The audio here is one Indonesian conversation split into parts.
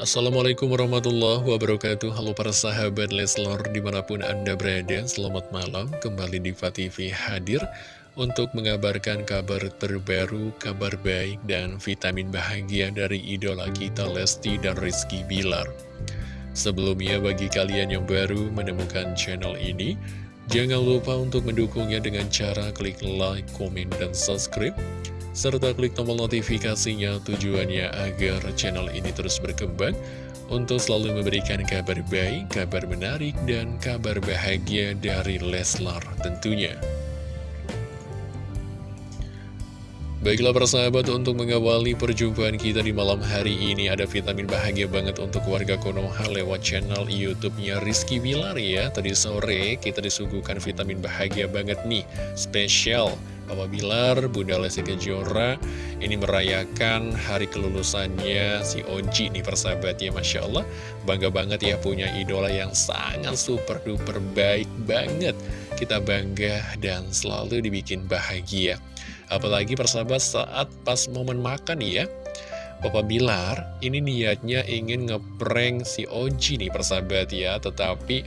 Assalamualaikum warahmatullahi wabarakatuh. Halo para sahabat Leslor di mana pun anda berada Selamat malam. Kembali di TV hadir Untuk mengabarkan kabar terbaru, kabar baik dan vitamin bahagia dari idola kita Lesti dan Rizky Bilar. Sebelumnya bagi kalian yang baru menemukan channel ini Jangan lupa untuk mendukungnya dengan cara klik like, komen, dan subscribe serta klik tombol notifikasinya tujuannya agar channel ini terus berkembang untuk selalu memberikan kabar baik, kabar menarik, dan kabar bahagia dari Leslar tentunya. Baiklah persahabat untuk mengawali perjumpaan kita di malam hari ini ada vitamin bahagia banget untuk warga Konoha lewat channel YouTube-nya Rizky Bilar ya. Tadi sore kita disuguhkan vitamin bahagia banget nih, spesial Papa Bilar, Bunda Lesti Kejora ini merayakan hari kelulusannya si Oji nih persahabat ya Masya Allah. Bangga banget ya punya idola yang sangat super duper baik banget. Kita bangga dan selalu dibikin bahagia. Apalagi persahabat saat pas momen makan ya. Papa Bilar ini niatnya ingin ngeprank si Oji nih persahabat ya. Tetapi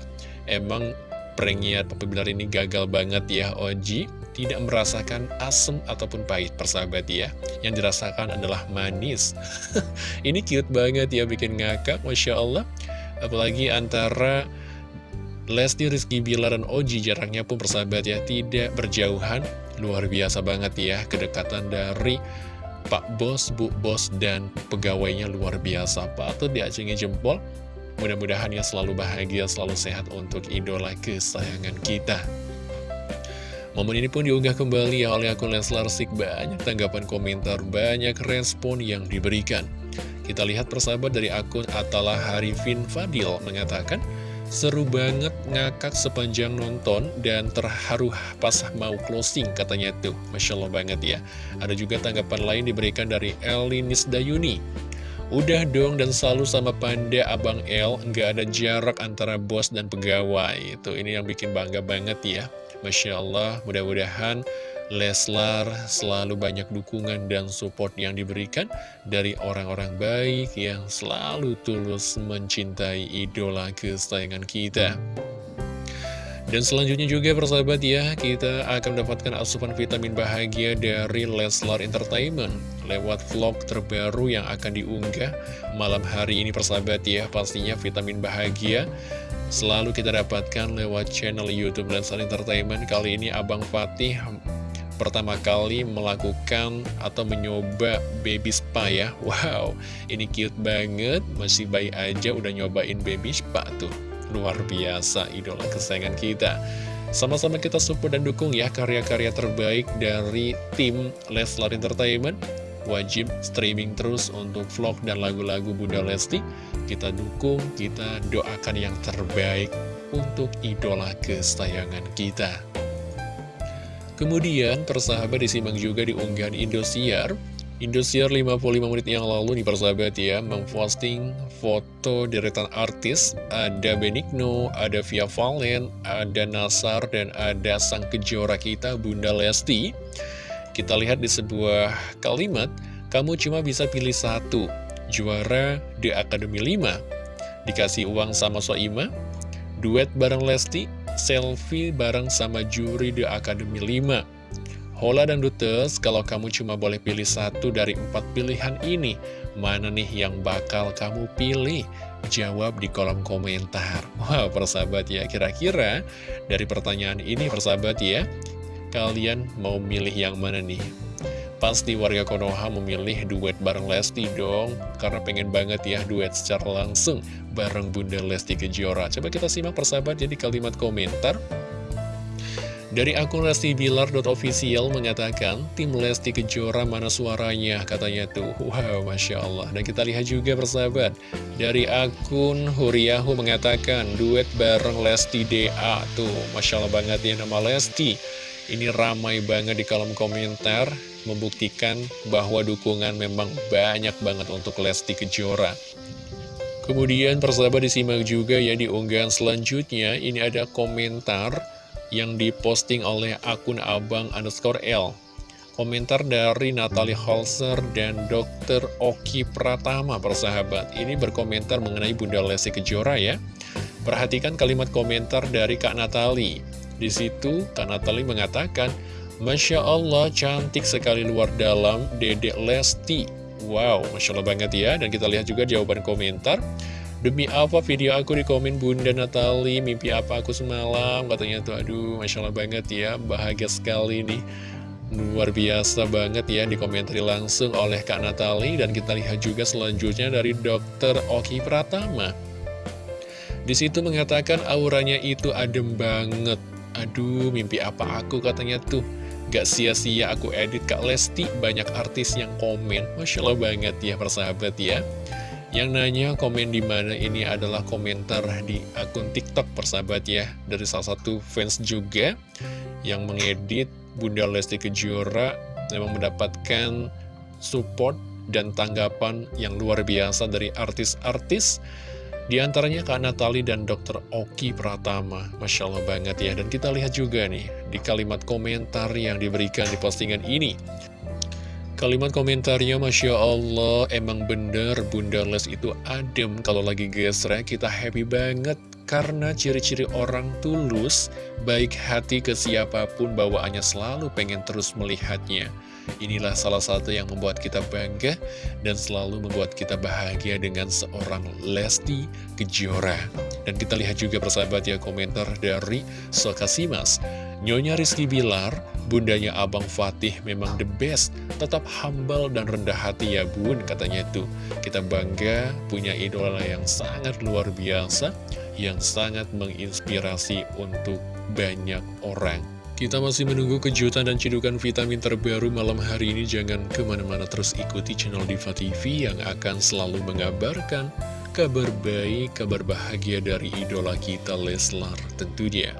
emang pranknya Papa Bilar ini gagal banget ya Oji Tidak merasakan asem ataupun pahit persahabat ya. Yang dirasakan adalah manis. Ini cute banget ya bikin ngakak Masya Allah. Apalagi antara Lesti Rizky Bilar dan Oji jaraknya pun persahabat ya tidak berjauhan. Luar biasa banget ya kedekatan dari Pak Bos, Bu Bos, dan pegawainya luar biasa. Patut diacingi jempol. Mudah-mudahan ya selalu bahagia, selalu sehat untuk idola kesayangan kita Momen ini pun diunggah kembali ya oleh akun Leslar Sik Banyak tanggapan komentar, banyak respon yang diberikan. Kita lihat persahabat dari akun Atalah Harifin Fadil mengatakan Seru banget ngakak sepanjang nonton dan terharu pas mau closing katanya tuh. Masya Allah banget ya. Ada juga tanggapan lain diberikan dari Elinis Dayuni Udah dong dan selalu sama Panda Abang El. Nggak ada jarak antara bos dan pegawai. Itu ini yang bikin bangga banget ya Masya Allah mudah-mudahan Leslar selalu banyak dukungan dan support yang diberikan dari orang-orang baik yang selalu tulus mencintai idola kesayangan kita. Dan selanjutnya juga persahabat ya, kita akan mendapatkan asupan vitamin bahagia dari Leslar Entertainment lewat vlog terbaru yang akan diunggah malam hari ini persahabat ya. Pastinya vitamin bahagia selalu kita dapatkan lewat channel Youtube Leslar Entertainment. Kali ini Abang Fatih pertama kali melakukan atau mencoba baby spa ya. Wow, ini cute banget, masih bayi aja udah nyobain baby spa tuh. Luar biasa idola kesayangan kita. Sama-sama kita support dan dukung ya karya-karya terbaik dari tim Leslar Entertainment Wajib streaming terus untuk vlog dan lagu-lagu Bunda Lesti. Kita dukung, kita doakan yang terbaik untuk idola kesayangan kita. Kemudian persahabat disimak juga di unggahan Indosiar. Indosiar 55 menit yang lalu nih persahabat ya Memposting foto deretan artis. Ada Benigno, ada Via Valen, ada Nasar Dan ada sang kejora kita Bunda Lesti Kita lihat di sebuah kalimat Kamu cuma bisa pilih satu Juara di Akademi 5 Dikasih uang sama Soima Duet bareng Lesti selfie bareng sama juri di Akademi 5. Hola dan Dutes, kalau kamu cuma boleh pilih satu dari empat pilihan ini, mana nih yang bakal kamu pilih? Jawab di kolom komentar. Wah, wow, persahabat ya, kira-kira dari pertanyaan ini persahabat ya, kalian mau milih yang mana nih? Pasti warga Konoha memilih duet bareng Lesti dong Karena pengen banget ya duet secara langsung bareng Bunda Lesti Kejora Coba kita simak persahabat jadi kalimat komentar dari akun Lesti Bilar.official mengatakan, Tim Lesti Kejora mana suaranya? Katanya tuh, wow, Masya Allah. Dan kita lihat juga persahabat, dari akun Huriyahu mengatakan, duet bareng Lesti DA. Tuh, Masya Allah banget ya nama Lesti. Ini ramai banget di kolom komentar membuktikan bahwa dukungan memang banyak banget untuk Lesti Kejora. Kemudian persahabat disimak juga ya di unggahan selanjutnya, ini ada komentar yang diposting oleh akun abang underscore L. Komentar dari Natalie Holzer dan Dr. Oki Pratama, persahabat. Ini berkomentar mengenai Bunda Lesti Kejora ya. Perhatikan kalimat komentar dari Kak Natalie. Di situ, Kak Natalie mengatakan, Masya Allah, cantik sekali luar dalam Dedek Lesti. Wow, Masya Allah banget ya. Dan kita lihat juga jawaban komentar. Demi apa video aku di komen Bunda Natali, mimpi apa aku semalam, katanya tuh, aduh, Masya Allah banget ya, bahagia sekali nih. Luar biasa banget ya dikomentari langsung oleh Kak Natali dan kita lihat juga selanjutnya dari Dr. Oki Pratama. Di situ mengatakan auranya itu adem banget. Aduh, mimpi apa aku katanya tuh. Gak sia-sia aku edit Kak Lesti, banyak artis yang komen. Masya Allah banget ya persahabat ya. Yang nanya komen di mana ini adalah komentar di akun TikTok persahabat ya. Dari salah satu fans juga yang mengedit Bunda Lesti Kejora memang mendapatkan support dan tanggapan yang luar biasa dari artis-artis di antaranya Kak Natali dan Dr. Oki Pratama Masya Allah banget ya Dan kita lihat juga nih di kalimat komentar yang diberikan di postingan ini Kalimat komentarnya Masya Allah Emang bener Bunda Les itu adem Kalau lagi gesrek kita happy banget karena ciri-ciri orang tulus, baik hati ke siapa pun bawaannya selalu pengen terus melihatnya. Inilah salah satu yang membuat kita bangga dan selalu membuat kita bahagia dengan seorang Lesti Kejora. Dan kita lihat juga persahabat ya komentar dari Sokasimas. Nyonya Rizky Bilar, bundanya Abang Fatih memang the best, tetap humble dan rendah hati ya bun, katanya tuh. Kita bangga punya idola yang sangat luar biasa, yang sangat menginspirasi untuk banyak orang. Kita masih menunggu kejutan dan cidukan vitamin terbaru malam hari ini. Jangan ke mana-mana terus ikuti channel Diva TV yang akan selalu mengabarkan kabar baik, kabar bahagia dari idola kita Leslar tentunya.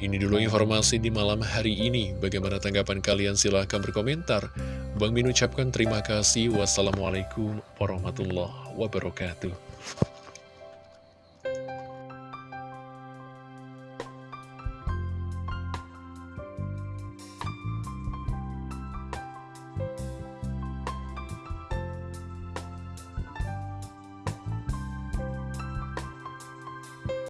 Ini dulu informasi di malam hari ini. Bagaimana tanggapan kalian? Silahkan berkomentar. Bang Min ucapkan terima kasih. Wassalamualaikum warahmatullahi wabarakatuh.